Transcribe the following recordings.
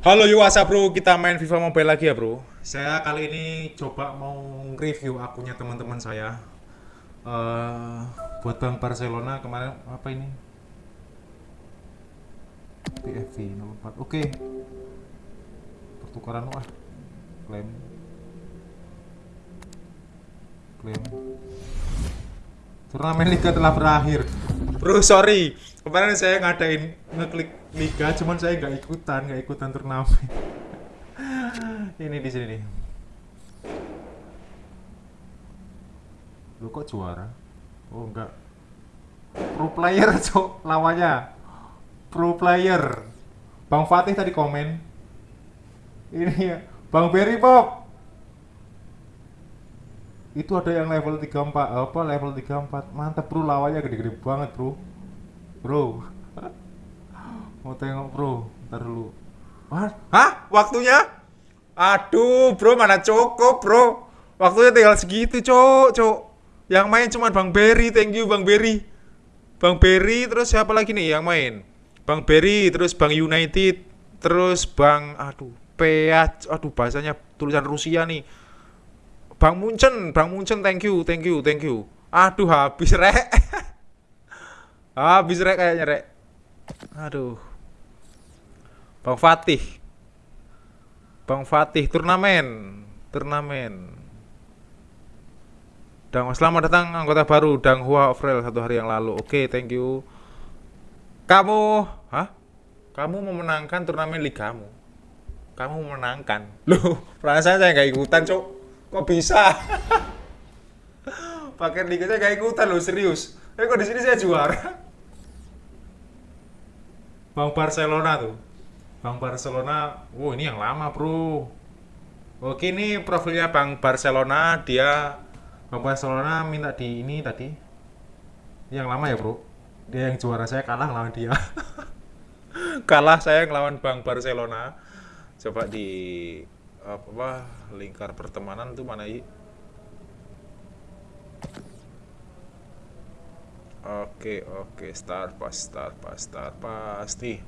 Halo yo WhatsApp bro, kita main FIFA Mobile lagi ya bro. Saya kali ini coba mau review akunnya teman-teman saya. Eh, buat Bang Barcelona kemarin apa ini? PFV 04. Oke. Pertukaran ah. Klaim. Klaim. Turnamen liga telah berakhir. Bro, sorry. Kemarin saya ngadain ngeklik liga, cuman saya nggak ikutan, nggak ikutan turnamen. Ini di sini nih. Lu kok juara? Oh enggak. Pro player, cok, lawannya. Pro player. Bang Fatih tadi komen. Ini ya, Bang Berry Pop. Itu ada yang level 34, apa level 34. Mantap, Bro, lawannya gede-gede banget, Bro. Bro. Mau tengok, Bro. Ntar dulu. Wah, hah? Waktunya? Aduh, Bro, mana cukup, Bro. Waktunya tinggal segitu, Cok, Cok. Yang main cuma Bang Berry, thank you Bang Berry. Bang Berry terus siapa lagi nih yang main? Bang Berry, terus Bang United, terus Bang aduh, Peat, aduh bahasanya tulisan Rusia nih. Bang Munchen, Bang Munchen, thank you, thank you, thank you. Aduh, habis rek. habis rek kayaknya rek. Aduh. Bang Fatih. Bang Fatih turnamen, turnamen. Dang, selamat datang anggota baru Dang Hua Ofrel satu hari yang lalu. Oke, thank you. Kamu, hah? Kamu memenangkan turnamen ligamu. Kamu memenangkan. Loh, perasaan saya nggak ikutan, Cok. Kok bisa? Pakai liga saya nggak ikutan loh, serius. Eh, kok di sini saya juara? Bang Barcelona tuh. Bang Barcelona, wow ini yang lama, Bro. Oke, ini profilnya Bang Barcelona, dia Bang Barcelona minta di ini tadi yang lama ya bro dia yang juara saya kalah lawan dia kalah saya ngelawan Bang Barcelona coba di apa lingkar pertemanan tuh mana i Oke oke start pas start pas start pasti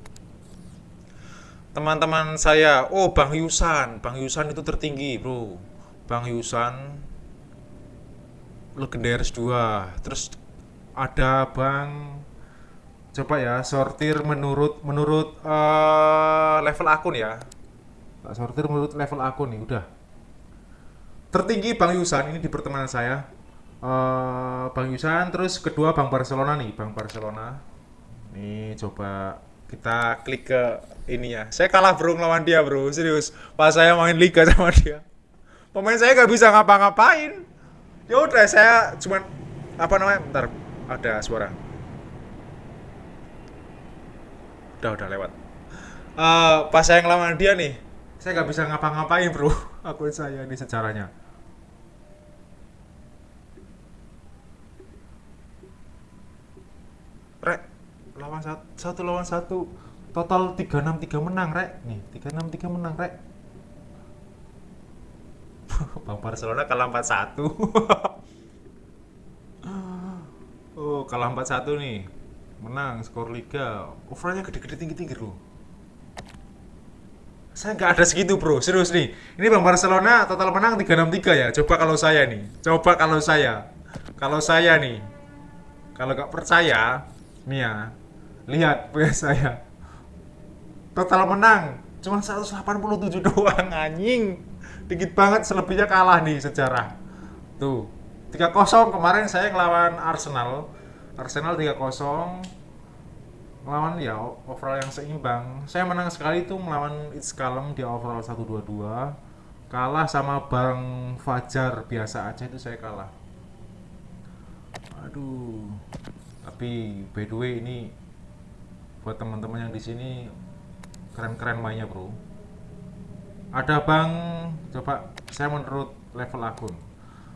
teman-teman saya oh Bang Yusan. Bang Yusan itu tertinggi bro. Bang Yusan legendaris 2 terus ada bang coba ya sortir menurut menurut uh, level akun ya sortir menurut level akun nih udah. Tertinggi Bang Yusan ini di pertemanan saya. Uh, Bang Yusan terus kedua Bang Barcelona nih Bang Barcelona. Nih coba kita klik ke ini ya. Saya kalah bro lawan dia bro. Serius pas saya main liga sama dia. Pemain saya nggak bisa ngapa-ngapain. Ya udah saya cuman apa namanya bentar ada suara. Udah udah lewat. Uh, pas saya ngelawan dia nih saya nggak bisa ngapa-ngapain bro. Akun saya ini sejarahnya. Rek lawan satu, satu lawan satu. Total 363 menang rek. Nih 363 menang rek. Bang Barcelona kalah 4-1 oh kalah 4-1 nih. Menang skor liga. Overallnya gede-gede tinggi-tinggi loh saya nggak ada segitu bro. Serius nih. Ini Bang Barcelona total menang 363 ya? Coba kalau saya nih. Coba kalau saya. Kalau saya nih. Kalau nggak percaya nih ya. Lihat punya saya. Total menang cuma 187 doang anjing. Dikit banget selebihnya kalah nih sejarah. Tuh. 3-0 kemarin saya ngelawan Arsenal. Arsenal 3-0 melawan ya overall yang seimbang. Saya menang sekali itu melawan It's Kalem di overall 1-2-2 kalah sama Bang Fajar biasa aja itu saya kalah. Aduh. Tapi by the way ini buat teman-teman yang di sini keren-keren mainnya bro. Ada Bang coba saya menurut level akun.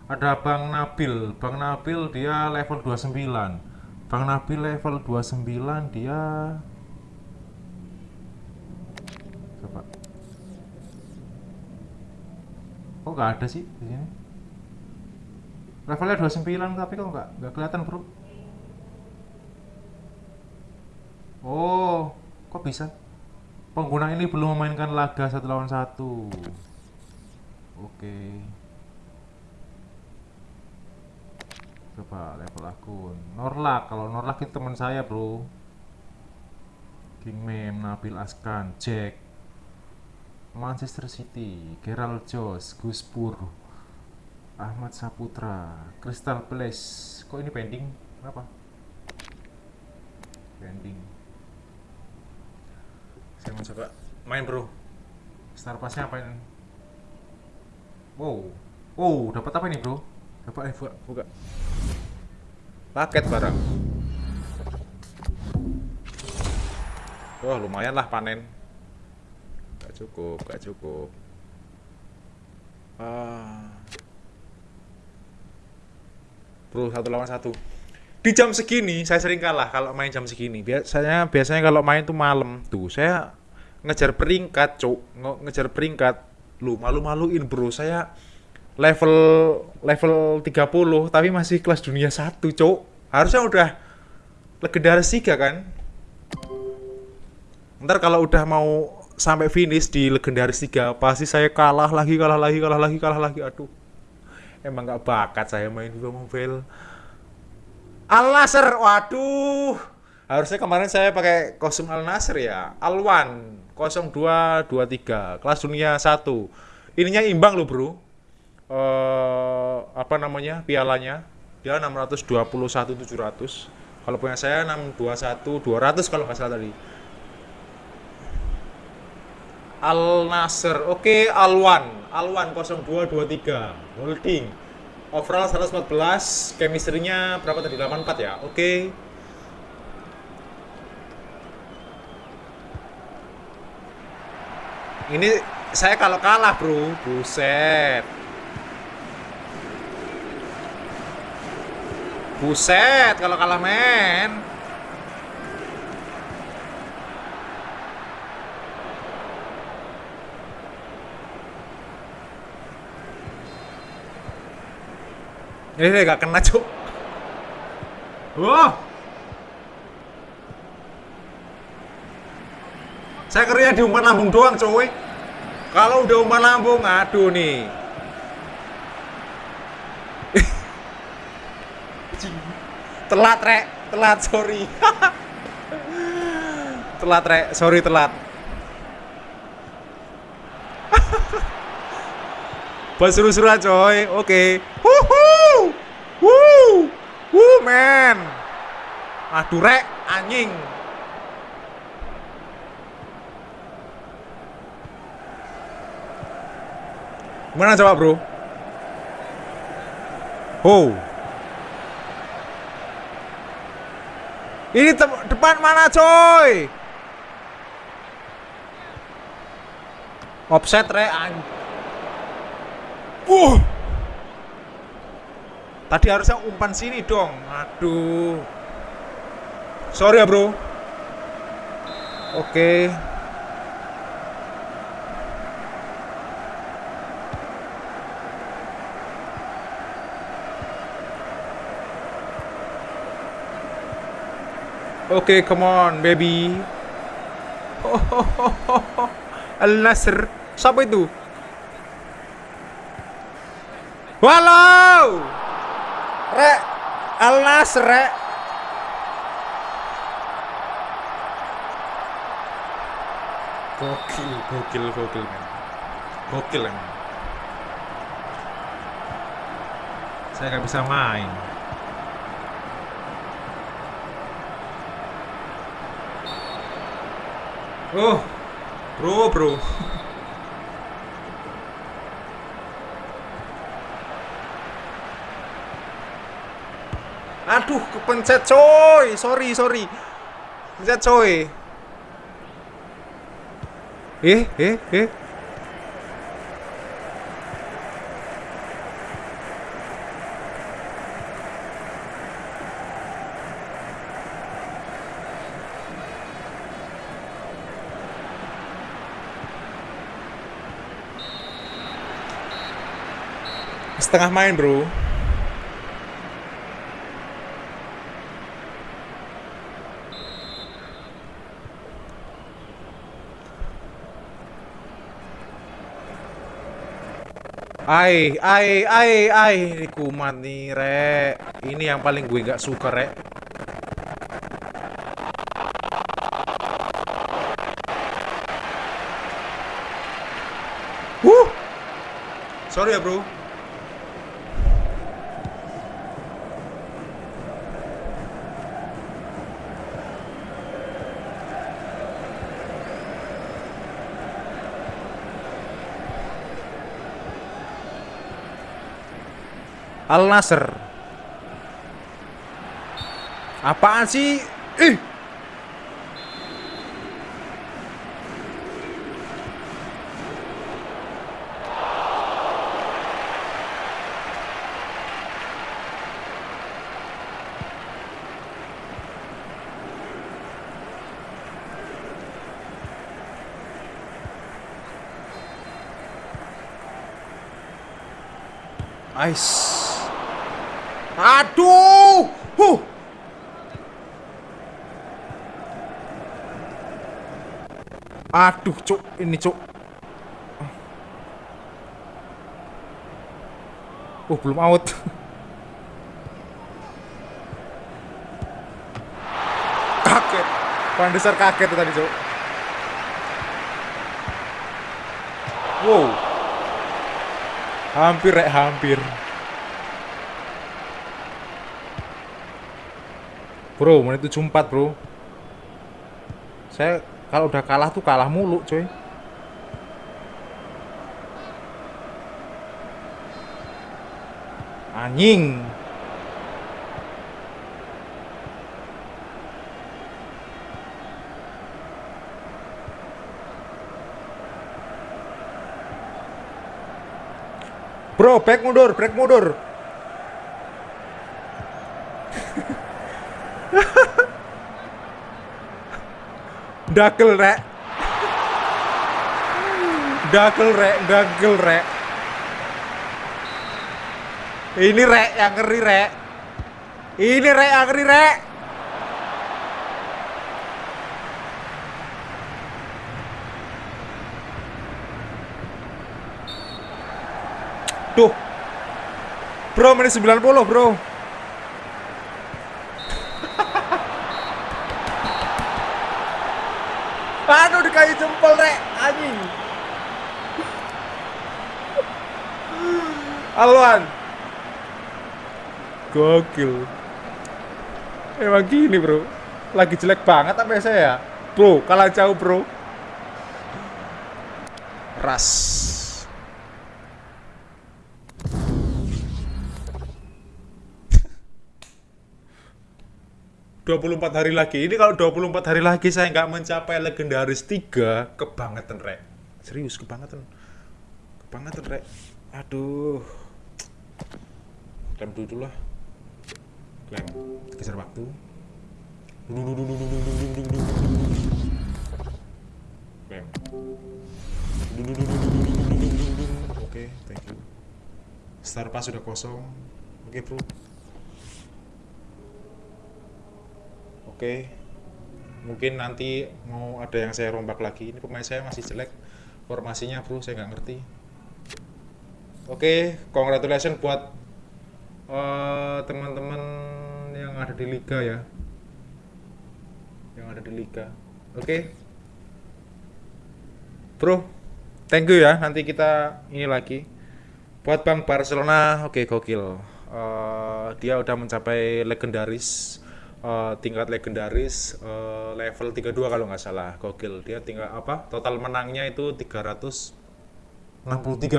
Ada Bang Nabil. Bang Nabil dia level 29 Bang Nabil level 29 dia coba kok nggak ada sih di sini levelnya 29 tapi kok nggak nggak kelihatan bro oh kok bisa Pengguna ini belum memainkan laga satu lawan satu. Oke. Coba level akun. Norlak, kalau Norlak itu teman saya, Bro. King Mem, Nabil Askan, Jack, Manchester City, Gerald Jones, Gus Pur, Ahmad Saputra, Crystal Palace. Kok ini pending? Kenapa? Pending. Saya mau coba main bro. Star Passnya apa ini? Wow, wow, dapat apa ini bro? Dapat eh buka, buka. Paket barang. Wah lumayan lah panen. Gak cukup, gak cukup. Ah. Bro satu lawan satu. Di jam segini saya sering kalah kalau main jam segini. Biasanya biasanya kalau main tuh malam tuh saya ngejar peringkat, cuk, ngejar peringkat. Lu malu-maluin, Bro. Saya level level 30 tapi masih kelas dunia 1, cuk. Harusnya udah legendaris 3 kan? Ntar kalau udah mau sampai finish di legendaris 3 pasti saya kalah lagi, kalah lagi, kalah lagi, kalah lagi. Aduh. Emang gak bakat saya main FIFA Mobile. Al Nasr, waduh. Harusnya kemarin saya pakai kostum Al Nasr ya. Alwan 0223 kelas dunia 1. Ininya imbang loh, Bro. Uh, apa namanya? Pialanya. Dia 621 700. Kalau punya saya 621 200 kalau nggak salah tadi. Al Nasr. Oke, Alwan. Alwan 0223. Holding. Overall 114, chemistry-nya berapa tadi? 84 ya. Oke. Ini saya kalau kalah, Bro. Buset. Buset kalau kalah, men. Ini gak kena, Cuk. Wah. Saya kerja di umpan lambung doang, coy. Kalau udah umpan lambung, aduh nih. Telat, Rek. Telat, sorry. telat, Rek. Sorry, telat. Buat seru-seruan coy. Oke. Okay. Wuhu. Wuh. Wuh, men. Aduh, rek, anjing. Gimana coba, Bro? Oh. Ini depan mana, coy? Offset, anjing. Uh. Tadi harusnya umpan sini dong. Aduh. Sorry ya, Bro. Oke. Oke, okay, come on, baby. Al Nasr. Siapa itu? Walau. Rek Al Nasr rek. Gokil, gokil, gokil men. Gokil emang. Saya nggak bisa main. Oh, bro, bro. Aduh, kepencet coy. Sorry, sorry. Pencet coy. Eh, eh, eh. setengah main bro Ai, ai, ai, ai, ini kuman nih, Rek. Ini yang paling gue gak suka, Rek. Uh. Sorry ya, Bro. Al Nasr. Apaan sih? Ih. Ice. Aduh. Huh. Aduh, cuk, ini cuk. Oh, belum out. kaget. Van Desar kaget tadi, cuk. Wow. Hampir, rek, hampir. Bro, menit 74, Bro. Saya kalau udah kalah tuh kalah mulu, coy. Anjing. Bro, back mundur, break mundur. Dakel rek. Dakel rek, dakel rek. Ini rek yang ngeri rek. Ini rek yang ngeri rek. Duh. Bro, menit 90, bro. Dikayu jempol, Rek. Anjing. Alwan. Gokil. Emang gini, bro. Lagi jelek banget apa saya? Bro, kalah jauh, bro. Ras. 24 hari lagi. Ini kalau 24 hari lagi saya nggak mencapai legendaris 3, kebangetan, Rek. Serius, kebangetan. Kebangetan, Rek. Aduh. Klaim dulu lah. Klaim. Geser waktu. Klaim. Oke, thank you. Star Pass sudah kosong. Oke, bro. Oke. Mungkin nanti mau ada yang saya rombak lagi. Ini pemain saya masih jelek. Formasinya bro, saya nggak ngerti. Oke, congratulations buat uh, teman-teman yang ada di liga ya. Yang ada di liga. Oke. Bro, thank you ya. Nanti kita ini lagi. Buat Bang Barcelona, oke okay, gokil. Uh, dia udah mencapai legendaris uh, tingkat legendaris uh, level 32 kalau nggak salah gokil. Dia tinggal apa? Total menangnya itu 363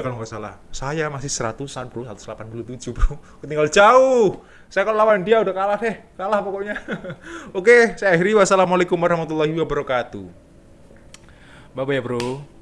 kalau nggak salah. Saya masih 100an bro 187 bro. Tinggal jauh. Saya kalau lawan dia udah kalah deh kalah pokoknya. Oke saya akhiri. Wassalamualaikum warahmatullahi wabarakatuh. Bye bye bro